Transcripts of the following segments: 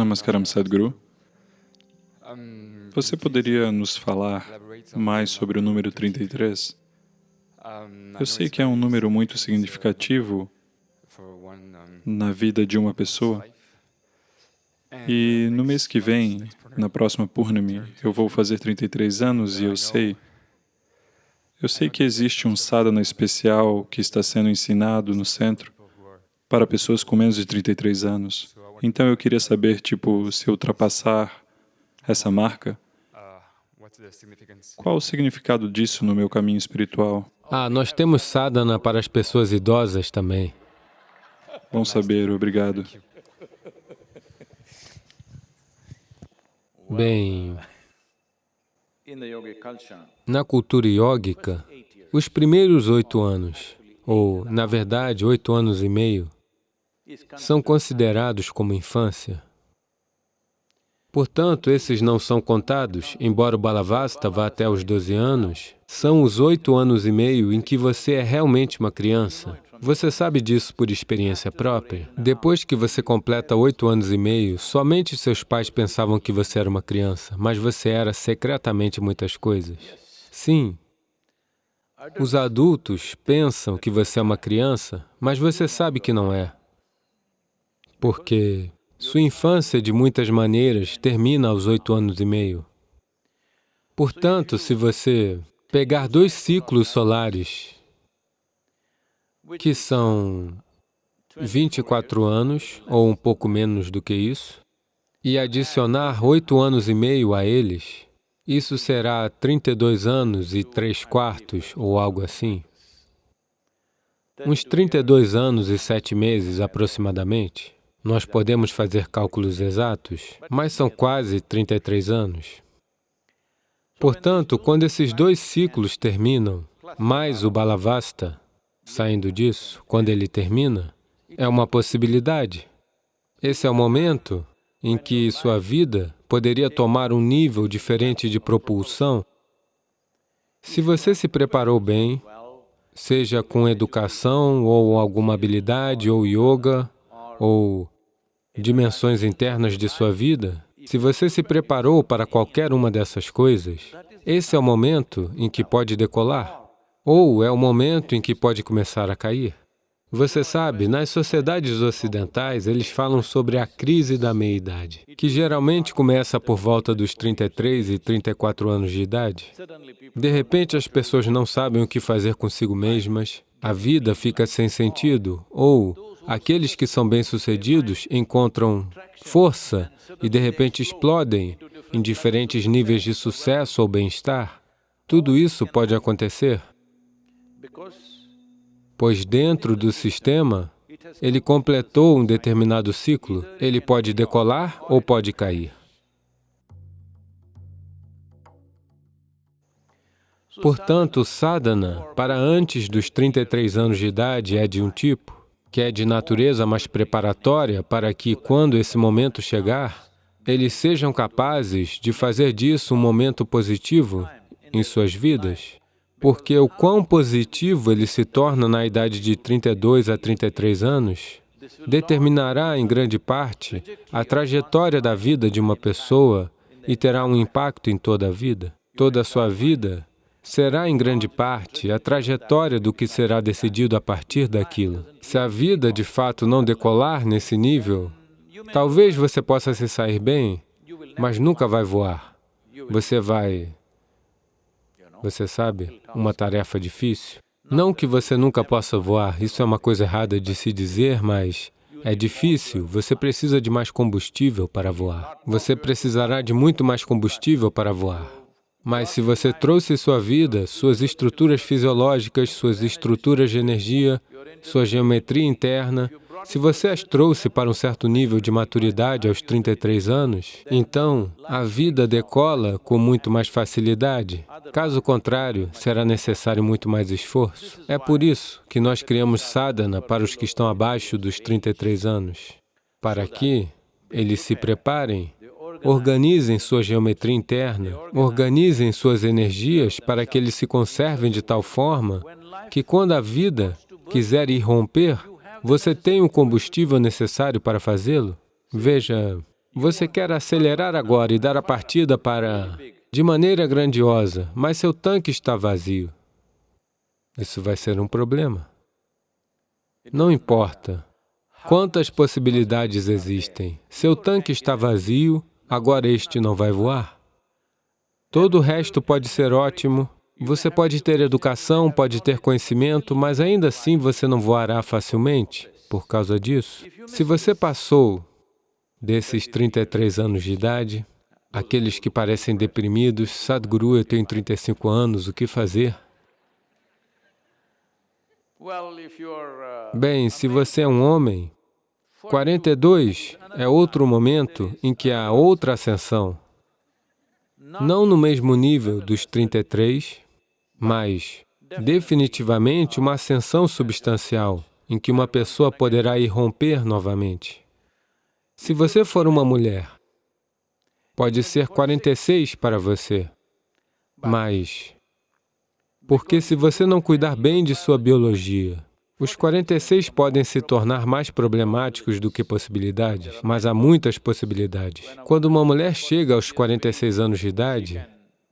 Namaskaram, Sadhguru. Você poderia nos falar mais sobre o número 33? Eu sei que é um número muito significativo na vida de uma pessoa. E no mês que vem, na próxima Purnami, eu vou fazer 33 anos e eu sei eu sei que existe um sadhana especial que está sendo ensinado no centro para pessoas com menos de 33 anos. Então eu queria saber, tipo, se ultrapassar essa marca, qual o significado disso no meu caminho espiritual? Ah, nós temos sadhana para as pessoas idosas também. Bom saber, obrigado. Bem, na cultura iógica, os primeiros oito anos, ou, na verdade, oito anos e meio, são considerados como infância. Portanto, esses não são contados, embora o Balavasta vá até os 12 anos, são os oito anos e meio em que você é realmente uma criança. Você sabe disso por experiência própria? Depois que você completa oito anos e meio, somente seus pais pensavam que você era uma criança, mas você era secretamente muitas coisas. Sim. Os adultos pensam que você é uma criança, mas você sabe que não é. Porque sua infância, de muitas maneiras, termina aos oito anos e meio. Portanto, se você pegar dois ciclos solares que são 24 anos, ou um pouco menos do que isso, e adicionar oito anos e meio a eles, isso será 32 anos e três quartos, ou algo assim. Uns 32 anos e sete meses, aproximadamente. Nós podemos fazer cálculos exatos, mas são quase 33 anos. Portanto, quando esses dois ciclos terminam, mais o Balavasta, saindo disso, quando ele termina, é uma possibilidade. Esse é o momento em que sua vida poderia tomar um nível diferente de propulsão. Se você se preparou bem, seja com educação ou alguma habilidade ou yoga ou dimensões internas de sua vida, se você se preparou para qualquer uma dessas coisas, esse é o momento em que pode decolar. Ou é o momento em que pode começar a cair. Você sabe, nas sociedades ocidentais, eles falam sobre a crise da meia-idade, que geralmente começa por volta dos 33 e 34 anos de idade. De repente, as pessoas não sabem o que fazer consigo mesmas, a vida fica sem sentido, ou aqueles que são bem-sucedidos encontram força e, de repente, explodem em diferentes níveis de sucesso ou bem-estar. Tudo isso pode acontecer pois dentro do sistema, ele completou um determinado ciclo, ele pode decolar ou pode cair. Portanto, sadhana, para antes dos 33 anos de idade, é de um tipo, que é de natureza mais preparatória para que, quando esse momento chegar, eles sejam capazes de fazer disso um momento positivo em suas vidas porque o quão positivo ele se torna na idade de 32 a 33 anos determinará, em grande parte, a trajetória da vida de uma pessoa e terá um impacto em toda a vida. Toda a sua vida será, em grande parte, a trajetória do que será decidido a partir daquilo. Se a vida, de fato, não decolar nesse nível, talvez você possa se sair bem, mas nunca vai voar. Você vai você sabe, uma tarefa difícil. Não que você nunca possa voar, isso é uma coisa errada de se dizer, mas é difícil, você precisa de mais combustível para voar. Você precisará de muito mais combustível para voar. Mas se você trouxe sua vida, suas estruturas fisiológicas, suas estruturas de energia, sua geometria interna, se você as trouxe para um certo nível de maturidade aos 33 anos, então a vida decola com muito mais facilidade. Caso contrário, será necessário muito mais esforço. É por isso que nós criamos sadhana para os que estão abaixo dos 33 anos, para que eles se preparem organizem sua geometria interna, organizem suas energias para que eles se conservem de tal forma que quando a vida quiser irromper, você tem o combustível necessário para fazê-lo? Veja, Você quer acelerar agora e dar a partida para... de maneira grandiosa, mas seu tanque está vazio. Isso vai ser um problema. Não importa quantas possibilidades existem. Seu tanque está vazio, agora este não vai voar. Todo o resto pode ser ótimo, você pode ter educação, pode ter conhecimento, mas ainda assim você não voará facilmente por causa disso. Se você passou desses 33 anos de idade, aqueles que parecem deprimidos, Sadhguru, eu tenho 35 anos, o que fazer? Bem, se você é um homem, 42 é outro momento em que há outra ascensão, não no mesmo nível dos 33, mas definitivamente uma ascensão substancial, em que uma pessoa poderá irromper novamente. Se você for uma mulher, pode ser 46 para você, mas porque se você não cuidar bem de sua biologia, os 46 podem se tornar mais problemáticos do que possibilidades, mas há muitas possibilidades. Quando uma mulher chega aos 46 anos de idade,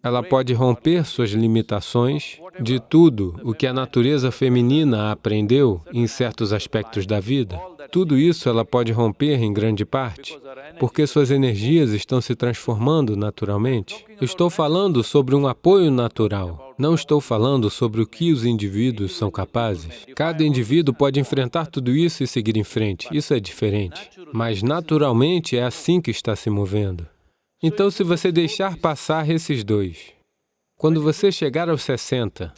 ela pode romper suas limitações de tudo o que a natureza feminina aprendeu em certos aspectos da vida. Tudo isso ela pode romper em grande parte, porque suas energias estão se transformando naturalmente. estou falando sobre um apoio natural, não estou falando sobre o que os indivíduos são capazes. Cada indivíduo pode enfrentar tudo isso e seguir em frente, isso é diferente. Mas naturalmente é assim que está se movendo. Então, se você deixar passar esses dois, quando você chegar aos 60,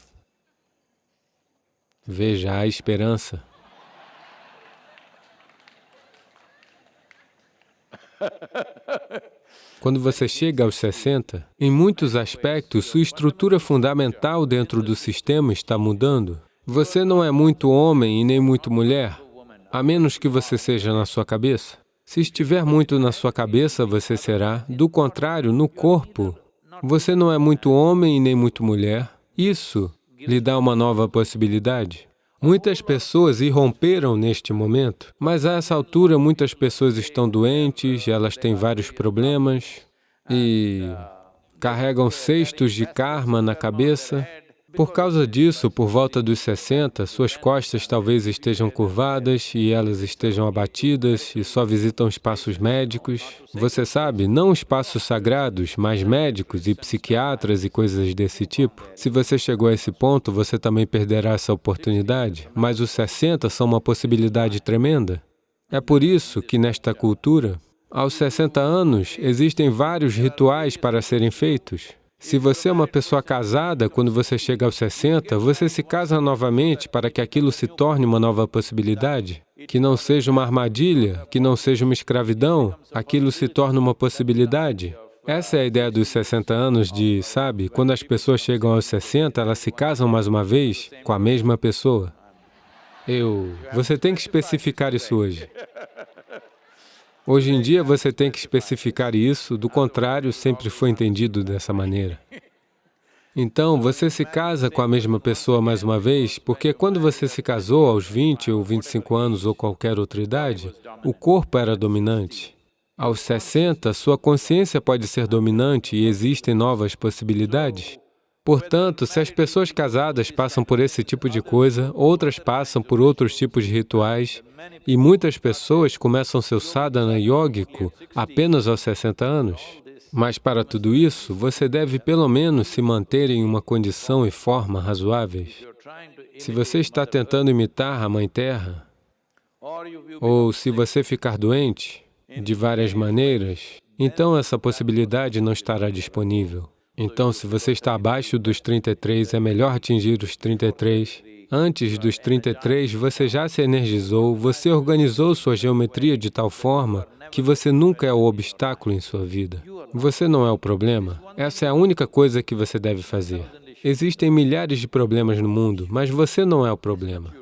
veja a esperança. Quando você chega aos 60, em muitos aspectos, sua estrutura fundamental dentro do sistema está mudando. Você não é muito homem e nem muito mulher, a menos que você seja na sua cabeça. Se estiver muito na sua cabeça, você será. Do contrário, no corpo, você não é muito homem nem muito mulher. Isso lhe dá uma nova possibilidade. Muitas pessoas irromperam neste momento, mas a essa altura muitas pessoas estão doentes, elas têm vários problemas e carregam cestos de karma na cabeça. Por causa disso, por volta dos 60, suas costas talvez estejam curvadas e elas estejam abatidas e só visitam espaços médicos. Você sabe, não espaços sagrados, mas médicos e psiquiatras e coisas desse tipo. Se você chegou a esse ponto, você também perderá essa oportunidade, mas os 60 são uma possibilidade tremenda. É por isso que nesta cultura, aos 60 anos, existem vários rituais para serem feitos. Se você é uma pessoa casada, quando você chega aos 60, você se casa novamente para que aquilo se torne uma nova possibilidade, que não seja uma armadilha, que não seja uma escravidão, aquilo se torna uma possibilidade. Essa é a ideia dos 60 anos de, sabe, quando as pessoas chegam aos 60, elas se casam mais uma vez com a mesma pessoa. Eu... Você tem que especificar isso hoje. Hoje em dia você tem que especificar isso, do contrário, sempre foi entendido dessa maneira. Então, você se casa com a mesma pessoa mais uma vez, porque quando você se casou aos 20 ou 25 anos ou qualquer outra idade, o corpo era dominante. Aos 60, sua consciência pode ser dominante e existem novas possibilidades. Portanto, se as pessoas casadas passam por esse tipo de coisa, outras passam por outros tipos de rituais, e muitas pessoas começam seu sadhana yógico apenas aos 60 anos. Mas para tudo isso, você deve pelo menos se manter em uma condição e forma razoáveis. Se você está tentando imitar a Mãe Terra, ou se você ficar doente de várias maneiras, então essa possibilidade não estará disponível. Então, se você está abaixo dos 33, é melhor atingir os 33. Antes dos 33, você já se energizou, você organizou sua geometria de tal forma que você nunca é o obstáculo em sua vida. Você não é o problema. Essa é a única coisa que você deve fazer. Existem milhares de problemas no mundo, mas você não é o problema.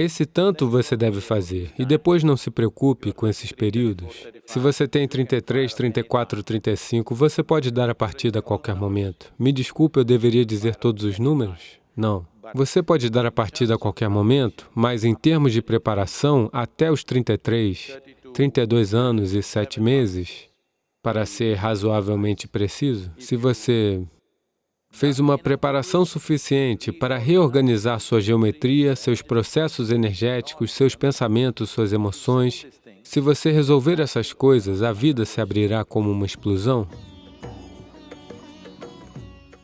Esse tanto você deve fazer, e depois não se preocupe com esses períodos. Se você tem 33, 34, 35, você pode dar a partida a qualquer momento. Me desculpe, eu deveria dizer todos os números? Não. Você pode dar a partida a qualquer momento, mas em termos de preparação, até os 33, 32 anos e 7 meses, para ser razoavelmente preciso, se você fez uma preparação suficiente para reorganizar sua geometria, seus processos energéticos, seus pensamentos, suas emoções, se você resolver essas coisas, a vida se abrirá como uma explosão.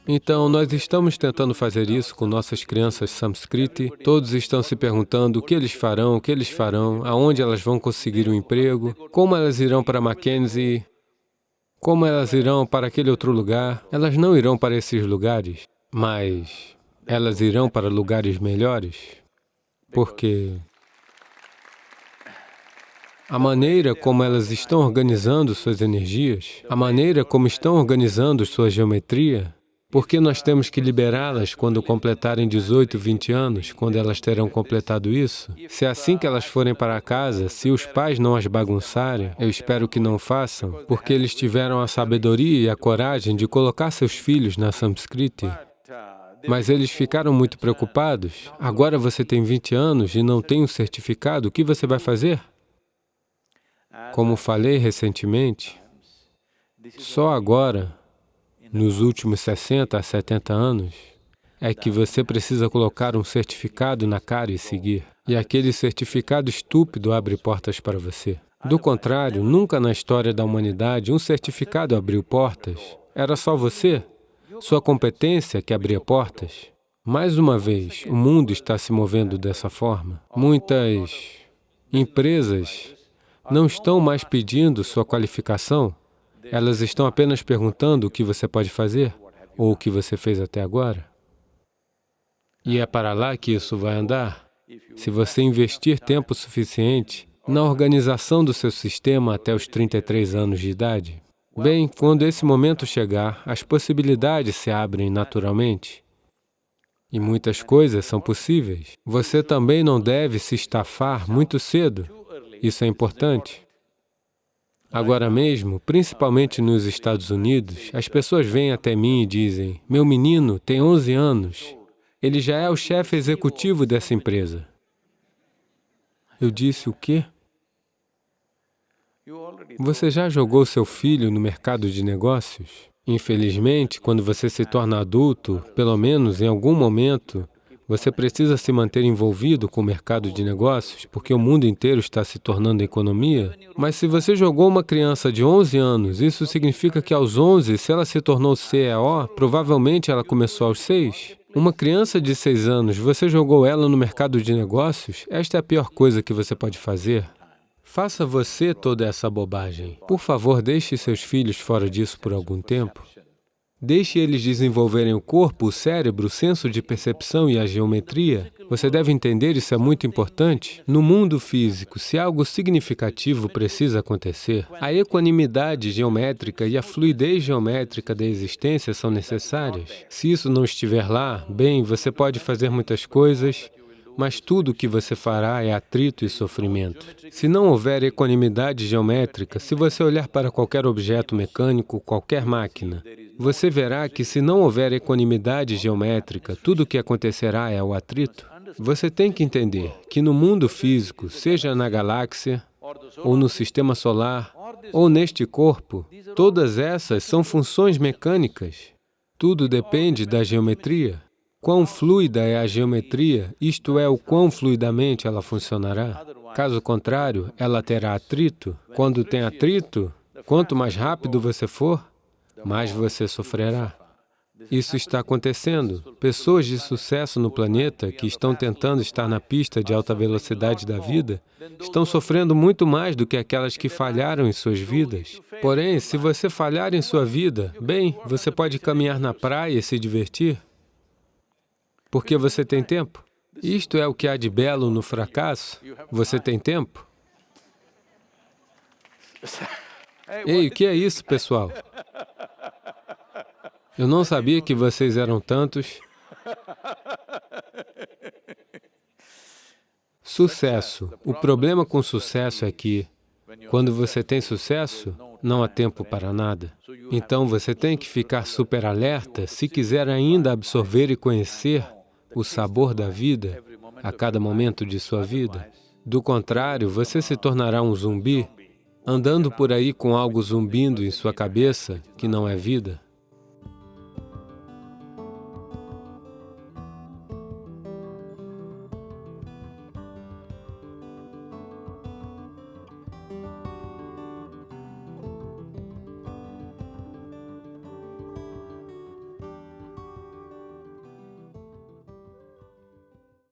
Então, nós estamos tentando fazer isso com nossas crianças Samskriti. Todos estão se perguntando o que eles farão, o que eles farão, aonde elas vão conseguir um emprego, como elas irão para Mackenzie, como elas irão para aquele outro lugar. Elas não irão para esses lugares, mas elas irão para lugares melhores, porque a maneira como elas estão organizando suas energias, a maneira como estão organizando sua geometria, porque nós temos que liberá-las quando completarem 18, 20 anos, quando elas terão completado isso? Se é assim que elas forem para casa, se os pais não as bagunçarem, eu espero que não façam, porque eles tiveram a sabedoria e a coragem de colocar seus filhos na Samskriti, mas eles ficaram muito preocupados. Agora você tem 20 anos e não tem um certificado, o que você vai fazer? Como falei recentemente, só agora nos últimos 60 a 70 anos, é que você precisa colocar um certificado na cara e seguir. E aquele certificado estúpido abre portas para você. Do contrário, nunca na história da humanidade um certificado abriu portas. Era só você, sua competência que abria portas. Mais uma vez, o mundo está se movendo dessa forma. Muitas empresas não estão mais pedindo sua qualificação, elas estão apenas perguntando o que você pode fazer ou o que você fez até agora. E é para lá que isso vai andar. Se você investir tempo suficiente na organização do seu sistema até os 33 anos de idade, bem, quando esse momento chegar, as possibilidades se abrem naturalmente. E muitas coisas são possíveis. Você também não deve se estafar muito cedo. Isso é importante. Agora mesmo, principalmente nos Estados Unidos, as pessoas vêm até mim e dizem, meu menino tem 11 anos, ele já é o chefe executivo dessa empresa. Eu disse, o quê? Você já jogou seu filho no mercado de negócios? Infelizmente, quando você se torna adulto, pelo menos em algum momento, você precisa se manter envolvido com o mercado de negócios, porque o mundo inteiro está se tornando economia. Mas se você jogou uma criança de 11 anos, isso significa que aos 11, se ela se tornou CEO, provavelmente ela começou aos 6. Uma criança de 6 anos, você jogou ela no mercado de negócios? Esta é a pior coisa que você pode fazer. Faça você toda essa bobagem. Por favor, deixe seus filhos fora disso por algum tempo. Deixe eles desenvolverem o corpo, o cérebro, o senso de percepção e a geometria. Você deve entender, isso é muito importante. No mundo físico, se algo significativo precisa acontecer, a equanimidade geométrica e a fluidez geométrica da existência são necessárias. Se isso não estiver lá, bem, você pode fazer muitas coisas, mas tudo o que você fará é atrito e sofrimento. Se não houver equanimidade geométrica, se você olhar para qualquer objeto mecânico, qualquer máquina, você verá que se não houver equanimidade geométrica, tudo o que acontecerá é o atrito. Você tem que entender que no mundo físico, seja na galáxia, ou no sistema solar, ou neste corpo, todas essas são funções mecânicas. Tudo depende da geometria. Quão fluida é a geometria, isto é, o quão fluidamente ela funcionará. Caso contrário, ela terá atrito. Quando tem atrito, quanto mais rápido você for, mais você sofrerá. Isso está acontecendo. Pessoas de sucesso no planeta que estão tentando estar na pista de alta velocidade da vida estão sofrendo muito mais do que aquelas que falharam em suas vidas. Porém, se você falhar em sua vida, bem, você pode caminhar na praia e se divertir porque você tem tempo. Isto é o que há de belo no fracasso. Você tem tempo. Ei, o que é isso, pessoal? Eu não sabia que vocês eram tantos. Sucesso. O problema com sucesso é que, quando você tem sucesso, não há tempo para nada. Então, você tem que ficar super alerta se quiser ainda absorver e conhecer o sabor da vida a cada momento de sua vida. Do contrário, você se tornará um zumbi andando por aí com algo zumbindo em sua cabeça, que não é vida,